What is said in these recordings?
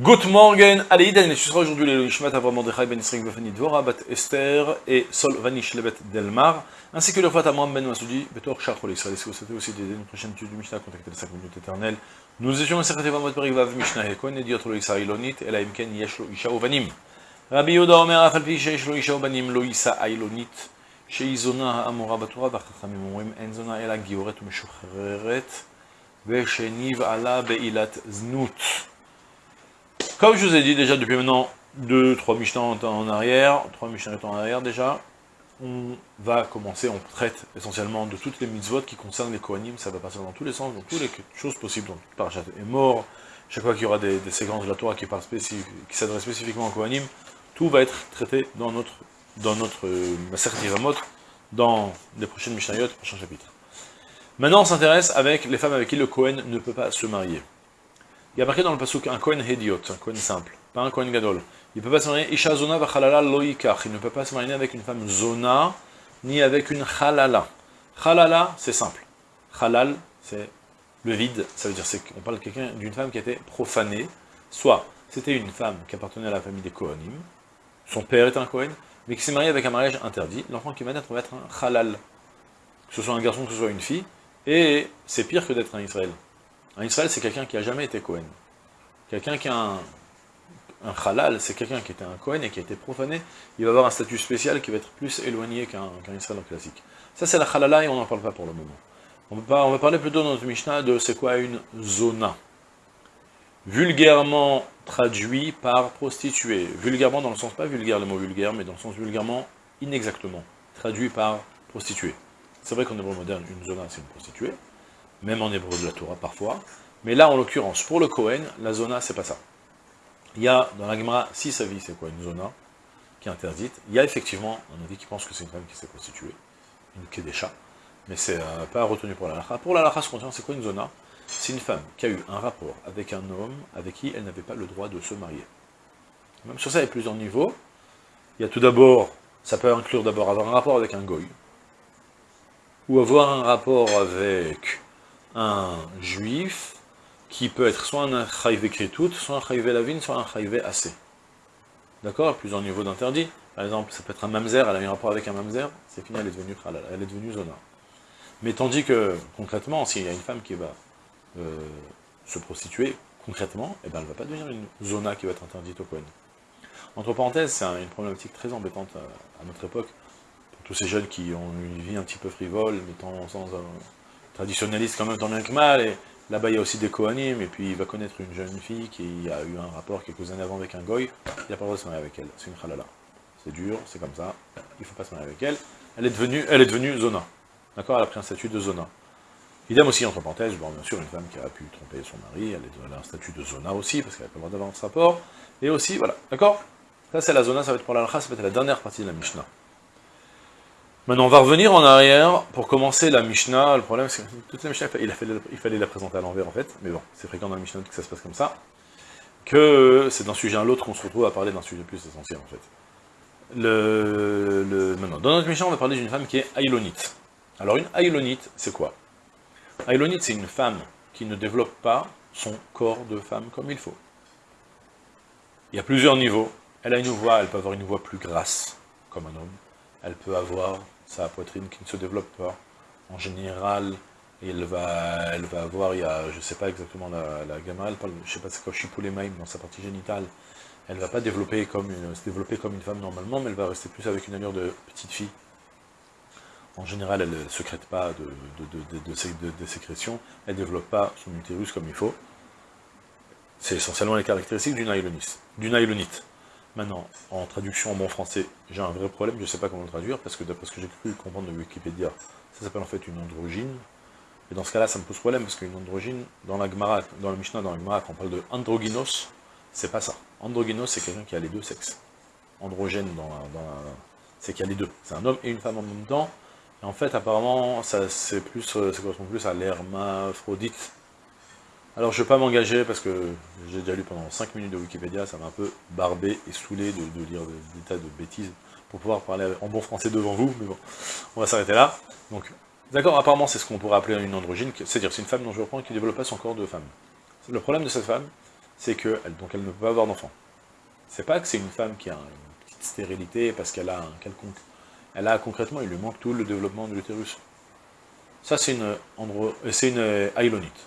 Good morning, allez, Daniel, je serai aujourd'hui les Ishmat Avram Mordechai Ben Israël Befani Dvora Bat Esther et Sol Vanish Lebet Delmar, ainsi que le Fat Amram Ben Masoudi, Betor Shachol Israël. Si vous souhaitez aussi d'aider une prochaine étude du Mishnah, contactez les 5 minutes éternelles. Nous étions en Sechet Evan Matberik Vav Mishnah Ekon, et Diotro Israëlonit, et la Imken Yeshlo Isha Ovanim. Rabbi Yoda Omer Afal Pi Sheshlo Isha Ovanim Lo Isa Ailonit, Sheizona Amora Batura, Vachachamim Omrim Enzona Ela Gioret Meshucheret, Vesheniv Ala Beilat Znut. Comme je vous ai dit déjà depuis maintenant 2, 3 Mishnah en arrière, 3 Mishnah en arrière déjà, on va commencer, on traite essentiellement de toutes les mitzvot qui concernent les Kohanim, ça va passer dans tous les sens, dans toutes les choses possibles, donc Parashat est mort, chaque fois qu'il y aura des, séquences de la Torah qui, qui s'adressent spécifiquement aux Kohanim, tout va être traité dans notre, dans notre euh, dans les prochaines Mishnayot, prochains chapitres. Maintenant on s'intéresse avec les femmes avec qui le Kohen ne peut pas se marier. Il y a marqué dans le pasuk un Kohen Hediot, un Kohen simple, pas un Kohen Gadol. Il ne peut pas se marier Isha Zona Vachalala Loikach. Il ne peut pas se marier avec une femme Zona, ni avec une Chalala. Chalala, c'est simple. Halal, c'est le vide. Ça veut dire qu'on parle d'une femme qui a été profanée. Soit c'était une femme qui appartenait à la famille des Kohanim, son père est un Kohen, mais qui s'est marié avec un mariage interdit. L'enfant qui va naître va être un Halal. Que ce soit un garçon, que ce soit une fille. Et c'est pire que d'être un Israël. Un Israël, c'est quelqu'un qui n'a jamais été Cohen. Quelqu'un qui a un, halal, c'est quelqu'un qui était un Cohen et qui a été profané, il va avoir un statut spécial qui va être plus éloigné qu'un Israël classique. Ça, c'est la halala et on n'en parle pas pour le moment. On va, on va parler plutôt dans notre Mishnah de c'est quoi une zona. Vulgairement traduit par prostituée. Vulgairement dans le sens, pas vulgaire le mot vulgaire, mais dans le sens vulgairement inexactement. Traduit par prostituée. C'est vrai qu'en hébreu moderne, une zona, c'est une prostituée même en hébreu de la Torah parfois. Mais là, en l'occurrence, pour le Kohen, la zona, c'est pas ça. Il y a, dans la Gemara, si sa vie, c'est quoi une zona qui est interdite Il y a effectivement un avis qui pense que c'est une femme qui s'est constituée, une kedesha, mais c'est euh, pas retenu pour la lacha. Pour la lacha, ce qu'on c'est quoi une zona? C'est une femme qui a eu un rapport avec un homme avec qui elle n'avait pas le droit de se marier. Même sur ça, il y a plusieurs niveaux. Il y a tout d'abord, ça peut inclure d'abord avoir un rapport avec un goy, ou avoir un rapport avec un juif qui peut être soit un chayvé kritout, soit un chayvé lavine, soit un chayvé assez. D'accord? Plusieurs niveaux d'interdit. Par exemple, ça peut être un mamzer, elle a un rapport avec un mamzer, c'est fini, elle est devenue halal, elle est devenue zona. Mais tandis que, concrètement, s'il y a une femme qui va euh, se prostituer, concrètement, eh ben, elle ne va pas devenir une zona qui va être interdite au Kohen. Entre parenthèses, c'est une problématique très embêtante à, notre époque, pour tous ces jeunes qui ont une vie un petit peu frivole, mettant sans, euh, traditionnaliste quand même tant bien que mal, et là-bas il y a aussi des Kohanim, et puis il va connaître une jeune fille qui a eu un rapport quelques années avant avec un goy, il n'a pas le droit de se marier avec elle, c'est une halala. C'est dur, c'est comme ça, il ne faut pas se marier avec elle. Elle est devenue, elle est devenue zona. D'accord? Elle a pris un statut de zona. Idem aussi, entre parenthèses, bon, bien sûr, une femme qui a pu tromper son mari, elle, a un statut de zona aussi, parce qu'elle n'a pas le droit d'avoir ce rapport. Et aussi, voilà, d'accord? Ça, c'est la zona, ça va être pour la ça va être la dernière partie de la Mishnah. Maintenant, on va revenir en arrière pour commencer la Mishnah. Le problème, c'est que toute la Mishnah, il, fallait la présenter à l'envers, en fait. Mais bon, c'est fréquent dans la Mishnah que ça se passe comme ça. Que c'est d'un sujet à l'autre qu'on se retrouve à parler d'un sujet plus essentiel, en fait. Le, maintenant, dans notre Mishnah, on va parler d'une femme qui est Aïlonite. Alors, une Aïlonite, c'est quoi? Aïlonite, c'est une femme qui ne développe pas son corps de femme comme il faut. Il y a plusieurs niveaux. Elle a une voix, elle peut avoir une voix plus grasse, comme un homme. Elle peut avoir sa poitrine qui ne se développe pas. En général, elle va, elle avoir, il y a, je sais pas exactement la, la gamme, elle parle, je sais pas c'est quoi, même dans sa partie génitale. Elle va pas se développer comme une femme normalement, mais elle va rester plus avec une allure de petite fille. En général, elle ne secrète pas de, de, de, sécrétion, elle ne développe pas son utérus comme il faut. C'est essentiellement les caractéristiques du naïlonite. Maintenant, en traduction en bon français, j'ai un vrai problème, je ne sais pas comment le traduire, parce que d'après ce que j'ai cru comprendre de Wikipédia, ça s'appelle en fait une androgyne. Et dans ce cas-là, ça me pose problème, parce qu'une androgyne, dans la Gemara, dans le Mishnah, dans la Gemara, quand on parle de androgynos, c'est pas ça. Androgynos, c'est quelqu'un qui a les deux sexes. Androgène, dans c'est qu'il y a les deux. C'est un homme et une femme en même temps. Et en fait, apparemment, ça, c'est plus, ça correspond plus à l'hermaphrodite, alors je ne vais pas m'engager parce que j'ai déjà lu pendant 5 minutes de Wikipédia, ça m'a un peu barbé et saoulé de, lire des tas de bêtises pour pouvoir parler en bon français devant vous, mais bon, on va s'arrêter là. Donc, d'accord, apparemment c'est ce qu'on pourrait appeler une androgyne, c'est-à-dire c'est une femme dont je reprends qui ne développe pas son corps de femme. Le problème de cette femme, c'est que donc elle ne peut pas avoir d'enfant. C'est pas que c'est une femme qui a une petite stérilité parce qu'elle a un quelconque... Elle a concrètement, il lui manque tout le développement de l'utérus. Ça, c'est une, c'est une aïlonite.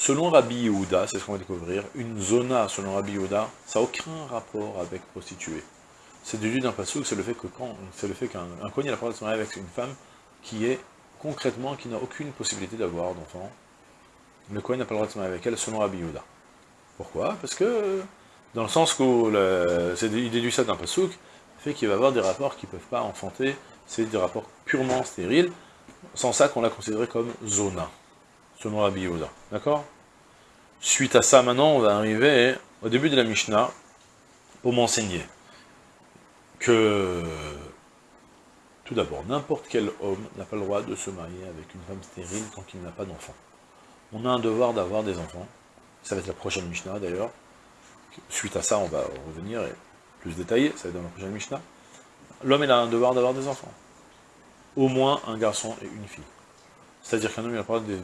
Selon Rabbi Yehuda, c'est ce qu'on va découvrir, une zona, selon Rabbi Yehuda, ça n'a aucun rapport avec prostituée. C'est déduit d'un passage, c'est le fait que quand, c'est le fait qu'un un a la parole de se marier avec une femme qui est concrètement, qui n'a aucune possibilité d'avoir d'enfant. Le Kohen n'a pas le droit de se marier avec elle selon Rabbi Yehuda. Pourquoi? Parce que, dans le sens où il déduit ça d'un pasouk, fait qu'il va avoir des rapports qui ne peuvent pas enfanter, c'est des rapports purement stériles, sans ça qu'on l'a considéré comme zona, selon Rabbi Yehuda. D'accord? Suite à ça, maintenant, on va arriver au début de la Mishnah, pour m'enseigner que, tout d'abord, n'importe quel homme n'a pas le droit de se marier avec une femme stérile tant qu'il n'a pas d'enfant. On a un devoir d'avoir des enfants, ça va être la prochaine Mishnah d'ailleurs. Suite à ça, on va revenir et plus détaillé, ça va être dans la prochaine Mishnah. L'homme, il a un devoir d'avoir des enfants. Au moins un garçon et une fille. C'est-à-dire qu'un homme, n'a pas de,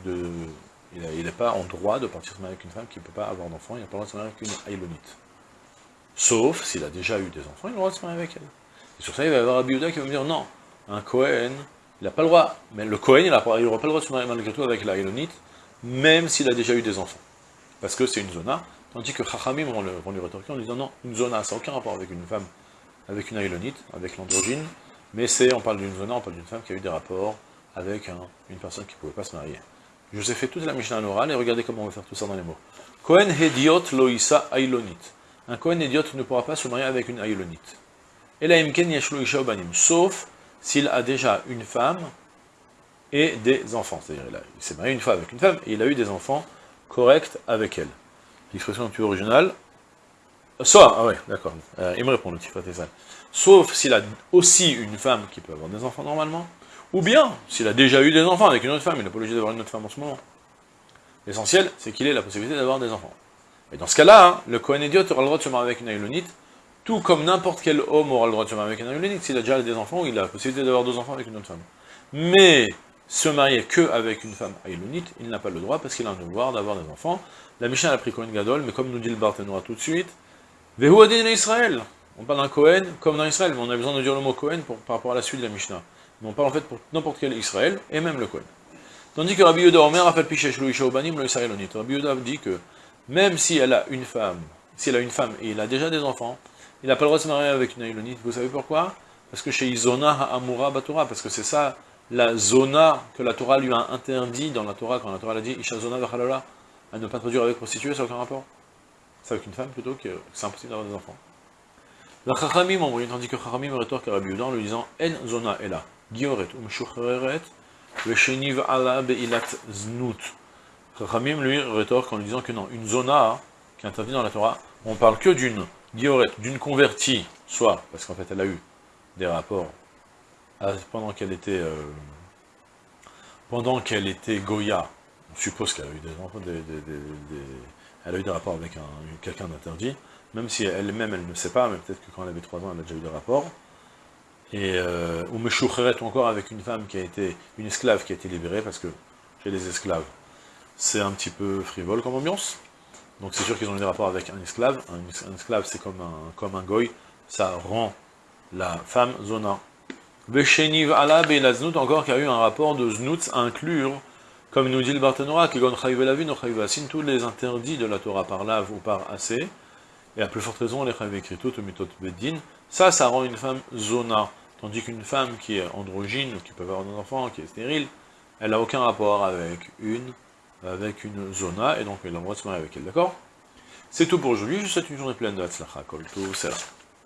il pas en droit de partir se marier avec une femme qui ne peut pas avoir d'enfant, il n'a pas le droit de se marier avec une Aïlonite. Sauf s'il a déjà eu des enfants, il a le droit de se marier avec elle. Et sur ça, il va y avoir Abiuda qui va me dire, non, un Cohen, il n'a pas le droit, mais le Cohen, il n'aura pas, le droit de se marier malgré tout avec la même s'il a déjà eu des enfants. Parce que c'est une zona, tandis que Chachamim vont lui rétorquer en disant, non, une zona, ça n'a aucun rapport avec une femme, avec une aïlonite, avec l'androgyne, mais c'est, on parle d'une zona, on parle d'une femme qui a eu des rapports avec une personne qui ne pouvait pas se marier. Je vous ai fait toute la Mishnah orale, et regardez comment on va faire tout ça dans les mots. Kohen hediot loïsa aïlonit. Un Kohen hediot ne pourra pas se marier avec une yashlo isha Sauf s'il a déjà une femme et des enfants. C'est-à-dire, il, s'est marié une fois avec une femme, et il a eu des enfants corrects avec elle. L'expression plus originale. Soit, ah ouais, d'accord. Euh, il me répond le ça. Sauf s'il a aussi une femme qui peut avoir des enfants normalement, ou bien, s'il a déjà eu des enfants avec une autre femme, il n'est pas obligé d'avoir une autre femme en ce moment. L'essentiel, c'est qu'il ait la possibilité d'avoir des enfants. Et dans ce cas-là, hein, le Kohen idiot aura le droit de se marier avec une Aïlonite, tout comme n'importe quel homme aura le droit de se marier avec une Aïlonite, s'il a déjà des enfants, il a la possibilité d'avoir deux enfants avec une autre femme. Mais, se marier que avec une femme Aïlonite, il n'a pas le droit, parce qu'il a un devoir d'avoir des enfants. La Mishnah a pris Kohen Gadol, mais comme nous dit le Barthénois tout de suite, Vehu Israël. On parle d'un Kohen comme dans Israël, mais on a besoin de dire le mot Kohen par rapport à la suite de la Mishnah on parle en fait pour n'importe quel Israël, et même le Kohen. Tandis que Rabbi Yehuda Omer a fait pichesh lo isha obanim lo Israélonit. Rabbi Yehuda dit que même si elle a une femme, si elle a une femme et il a déjà des enfants, il n'a pas le droit de se marier avec une Aïlonite. Vous savez pourquoi? Parce que chez Izona Ha'amura Batora, parce que c'est ça la zona que la Torah lui a interdit dans la Torah, quand la Torah a dit Isha zona à ne pas traduire avec prostituée, ça n'a aucun rapport. C'est avec une femme plutôt que c'est impossible d'avoir des enfants. La Chachamim ont tandis que Chachamim rétorque à Rabbi Yehuda en lui disant En zona est là. Umshuchreret, vesheniv ala beilat znut. Chachamim lui rétorque en lui disant que non, une zona, qui est interdite dans la Torah, on parle que d'une gioret, d'une convertie, soit parce qu'en fait elle a eu des rapports pendant qu'elle était euh, pendant qu'elle était Goya, on suppose qu'elle a eu des, des, des, elle a eu des rapports avec quelqu'un d'interdit, même si elle-même elle ne sait pas, mais peut-être que quand elle avait 3 ans elle a déjà eu des rapports, et euh, ou encore avec une femme qui a été, une esclave qui a été libérée, parce que chez les esclaves, c'est un petit peu frivole comme ambiance, donc c'est sûr qu'ils ont des rapports avec un esclave, un, esclave c'est comme un, comme un goy, ça rend la femme zona. Vesheniv ala znout encore qui a eu un rapport de znout inclure, comme nous dit le Barthénora, qui gon tous les interdits de la Torah par lave ou par assez, et à plus forte raison, les chayve mitot bedin, ça, ça rend une femme zona. Tandis qu'une femme qui est androgyne, qui peut avoir un enfant, qui est stérile, elle n'a aucun rapport avec une, avec une zona, et donc elle a le droit de se marier avec elle, d'accord? C'est tout pour aujourd'hui, je vous souhaite une journée pleine de Hatzlacha, Kol, tout,